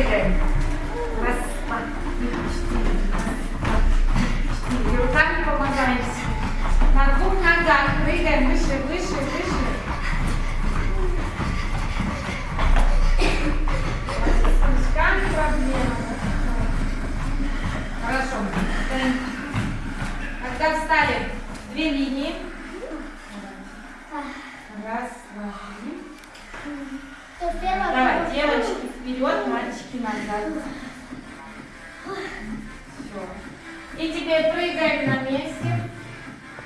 И теперь прыгаем. Раз, два, три, четыре. Раз, два, три, четыре. И руками помогаем себе. На двух ногах прыгаем выше, выше, выше. С ручками проблема. Хорошо. Стоим. Когда встали, две линии. Раз, два, три. То первое, Давай, то девочки вперед, мальчики назад. Все. И теперь прыгаем на месте.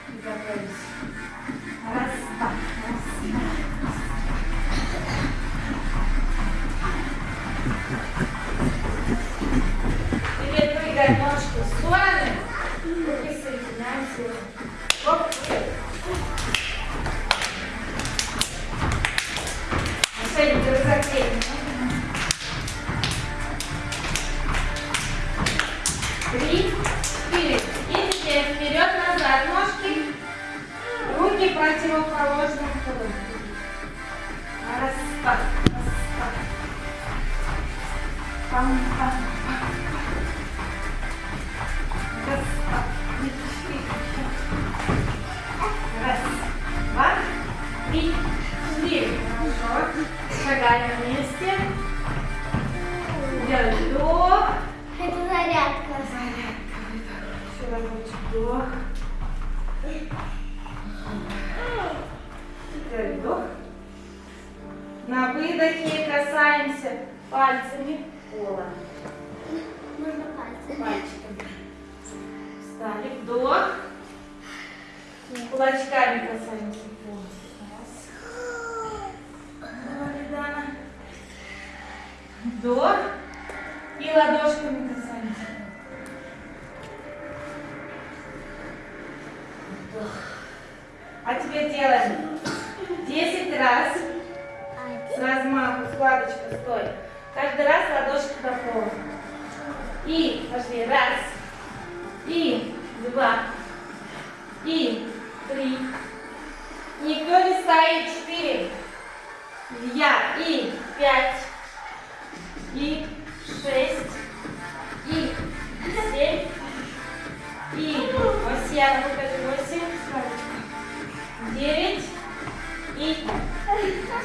И готовимся. Раз, два, раз, два. Три, четыре. И теперь вперед-назад ножки. Руки противоположным ходом. Раз, два, три, четыре. Шагаем вместе. Вдох. Это зарядка. Зарядка. Еще разочек вдох. Теперь вдох. На выдохе касаемся пальцами пола. Можно пальцы. Пальчиками. Встали. Вдох. Кулачками касаемся пола. Раз. Вдох. И ладошками касаемся. А теперь делаем 10 раз с размаху, складочка, стой. Каждый раз ладошки до пола. И пошли. Раз. И два. И три. Никто не стоит. Четыре. Я. И пять. И шесть. И семь. И восемь. Я покажу восемь. Девять. И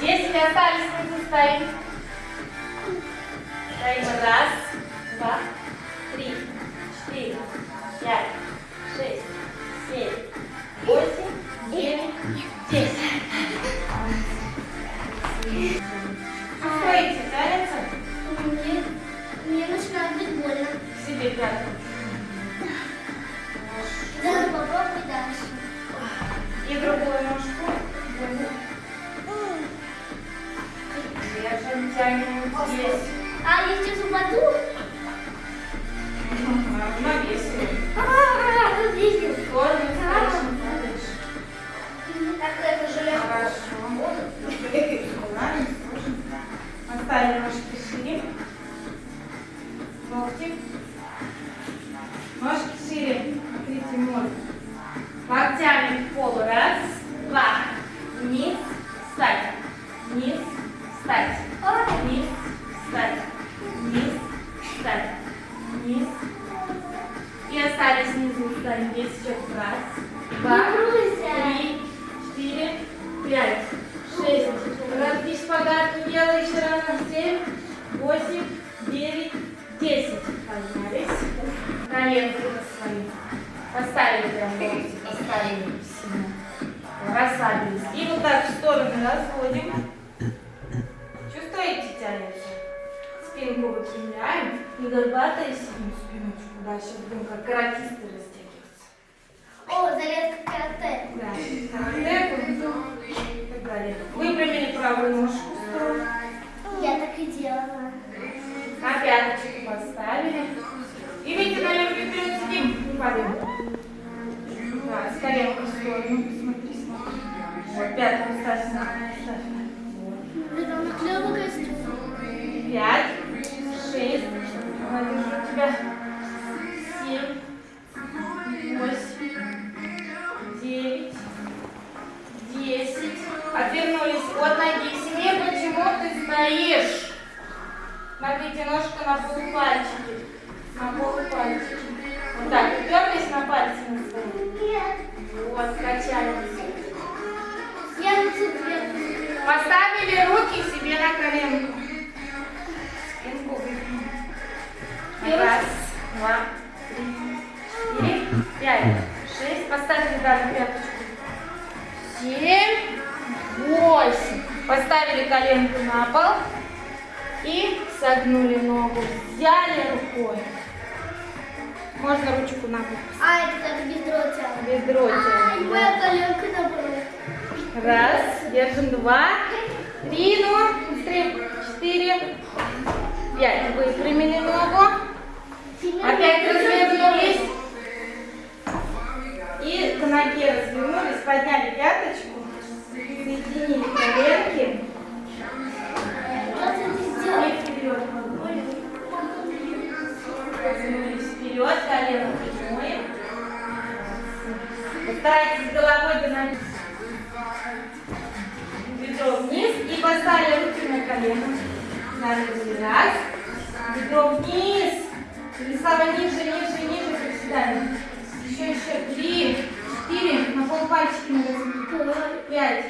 десять остались. Мы стоим. Поставили прям локти, поставили сильно. Расслабились. И вот так в стороны разводим. Чувствуете, тянется? Спинку выпрямляем. И горбатая сидим спиночку. Да, сейчас будем как каратисты растягиваться. О, зарядка карате. Да. Карате, и так далее. Выпрямили правую ножку немножко на полупальчики. На полупальчики. Вот так, уперлись на пальцы на. Нет. Вот, качаемся. Я цепи. Поставили руки себе на коленку. Спинку выгнули. Раз, два, три, четыре, пять, шесть. Поставили даже пяточку. Семь, восемь. Поставили коленку на пол и согнули ногу. Взяли рукой. Можно ручку на бок. А, это как бедро тянет. Бедро Ай, тянем, моя да. коленка наоборот. Раз, держим два, три, ну, быстрее, четыре, пять. Выпрямили ногу. Опять развернулись. И к ноге развернулись, подняли пяточку, соединили коленки вперед, колено прямое. Постарайтесь головой динамить. Бедро вниз и поставили руки на колено. Нажали раз. Бедро вниз. Или слава ниже, ниже, ниже, приседаем. Еще, еще. Три, четыре. На полпальчики надо Пять,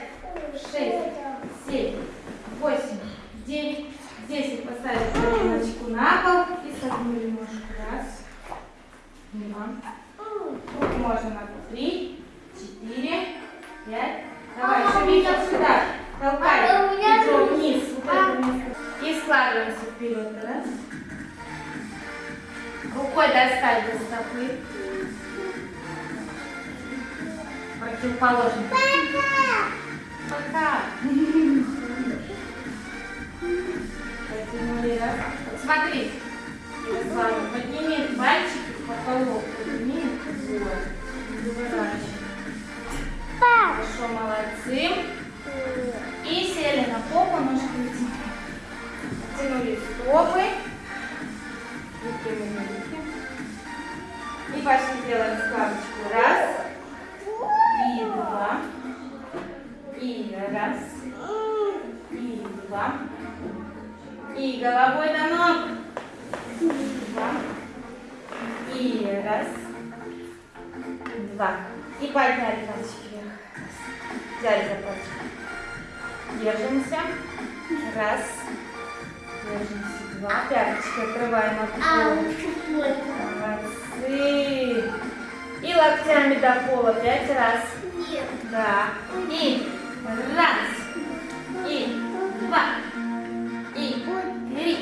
складываемся вперед. Раз. Рукой достать до стопы. Противоположно. Пока. Потянули раз. Вот смотри. Ярослава, подними пальчики в потолок. Подними. Вот. Выворачивай. Хорошо, молодцы. И сели на попу, ножки вытянули. Тянули стопы. Выпрямили руки. И пошли делаем складочку. Раз. И два. И раз. И два. И головой до ног. Два. И раз. Два. И подняли пальчики вверх. Взяли за пальчик. Держимся. Раз. Держимся. Два. Пяточки открываем от А, пола. Молодцы. И локтями до пола пять раз. Нет. Да. И раз. И два. И три.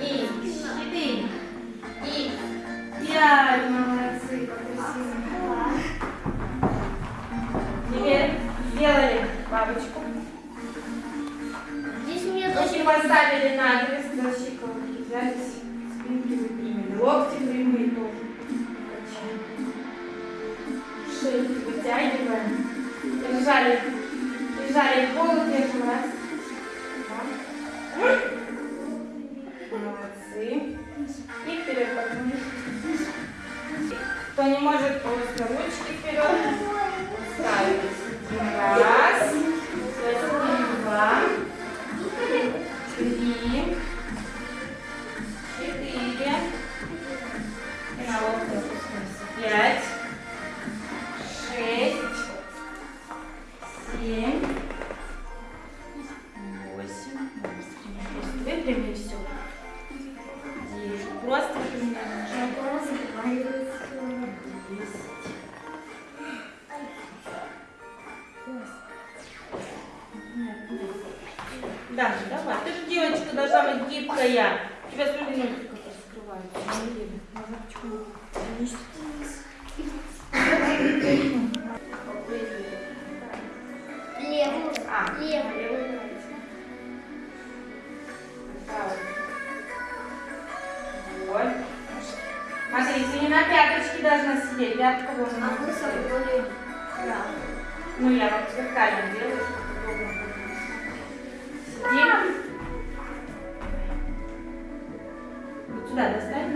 И четыре. И пять. Молодцы. Теперь сделали бабочку. Руки поставили на крест до щиколотки. Взялись. Спинки выпрямили. Локти прямые тоже. Качаем. Шейки вытягиваем. Держали. Держали в. Держим. Раз. Два. Молодцы. И вперед поднимись. Кто не может, просто ручки Выпрями все. Девять. Просто выпрямляем. Десять. Да, давай. Ты же девочка должна быть гибкая. Смотри, ты не на пяточке должна сидеть. Пятка вон. А вы собрали. Да. Ну, я вот вертикально делаю, чтобы удобно было. Сидим. Вот сюда достань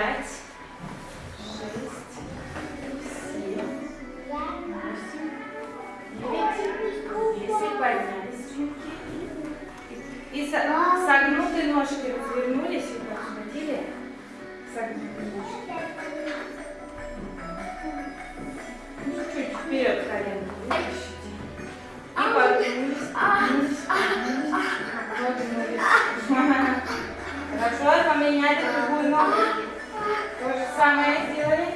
пять, шесть, семь, восемь, девять, десять. Поднялись спинки. И со- согнутые ножки развернулись, так схватили. Согнутые ножки. Чуть-чуть вперед коленки вытащите. И подвинулись, подвинулись, подвинулись, подвинулись. Хорошо, поменяли другую ногу. То же самое сделали.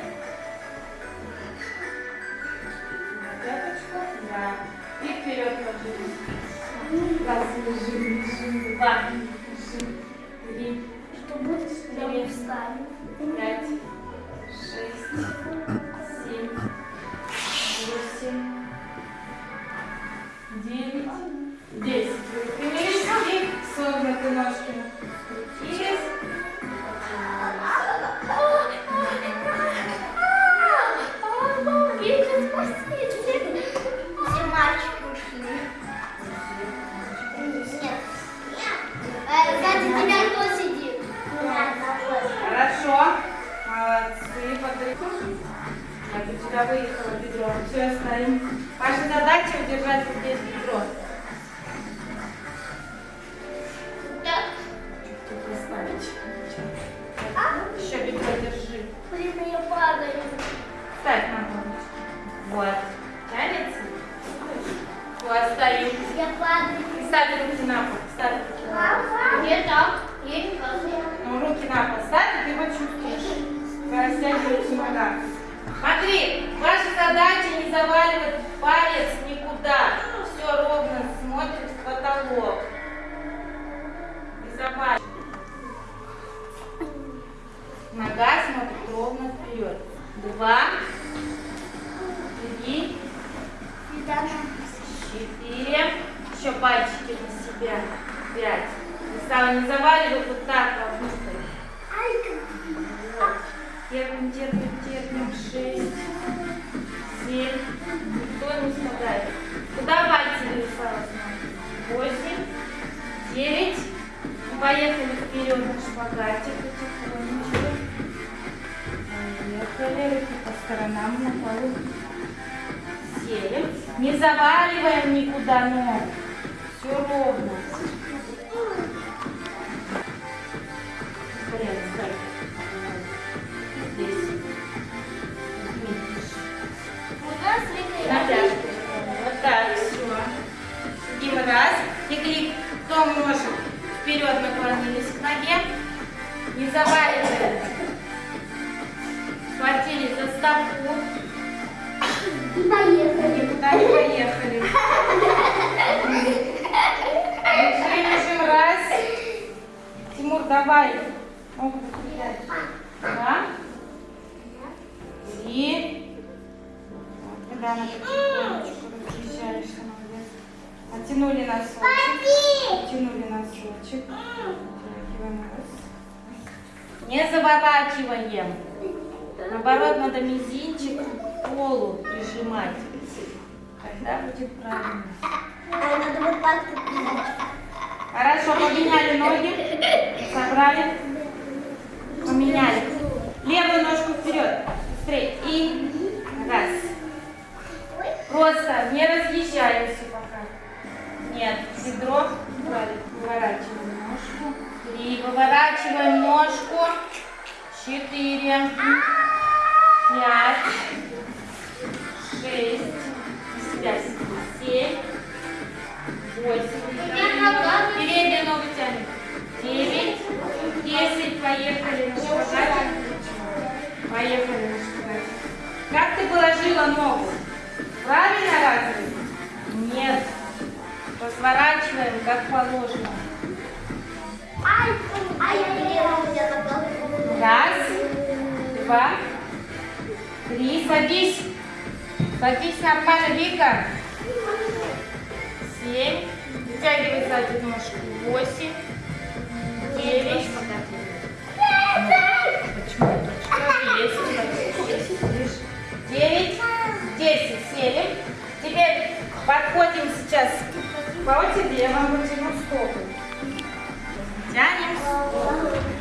Пяточку, да. И вперед ложились. Раз, два, три, Что будет, когда мы встанем? пять, шесть, семь, восемь, девять, десять. Выпрямились и согнуты ножки. Вот, стоим. Я падаю. И ставь руки на пол. Ставь руки на пол. Где так? Я не. Ну, руки на пол ставь, и ты нога. Смотри, ваша задача не заваливать палец никуда. Все ровно смотрит в потолок. Заваливай. Нога смотрит ровно вперед. Два, три, четыре. Еще пальчики на себя. Пять. И стало не заваливать вот так вовнутрь. Вот. Терпим, терпим, терпим. Шесть, семь. Никто не страдает. Куда пальцы нарисовалось? Восемь, девять. Ну, Поехали вперед на шпагате потихонечку. Поехали. Руки по сторонам на полу. Сели. Не заваливаем никуда ногу. Все ровно. Порядок, ставь. Здесь. Видишь. Натяжку. Вот так, все. Сидим раз. И клик. Том ножек вперед наклонились к ноге. Не заваливаем. Схватили за стопу. И поехали. Никуда не поехали. Лежим, лежим, раз. Тимур, давай. Три. Вот, когда. Оттянули носочек. Оттянули носочек. Не заворачиваем. Наоборот, надо мизинчик к полу прижимать. Тогда будет правильно. А надо вот так. Хорошо, поменяли ноги. Собрали. Поменяли. Левую ножку вперед. Быстрее. И раз. Просто не разъезжаемся пока. Нет, бедро. Убрали. Выворачиваем ножку. Три. Выворачиваем ножку. Четыре. Пять. 10, поехали рассказать. Поехали рассказать. Как ты положила ногу? Правильно разве? Нет. Разворачиваем, как положено. Раз, два, три. Садись. Садись на нормально, Вика. Семь. Вытягивай заднюю ножку. Восемь. Девять. Почему? Девять. Десять. Сели. Теперь подходим сейчас по. Я вам потяну стопы. Тянем.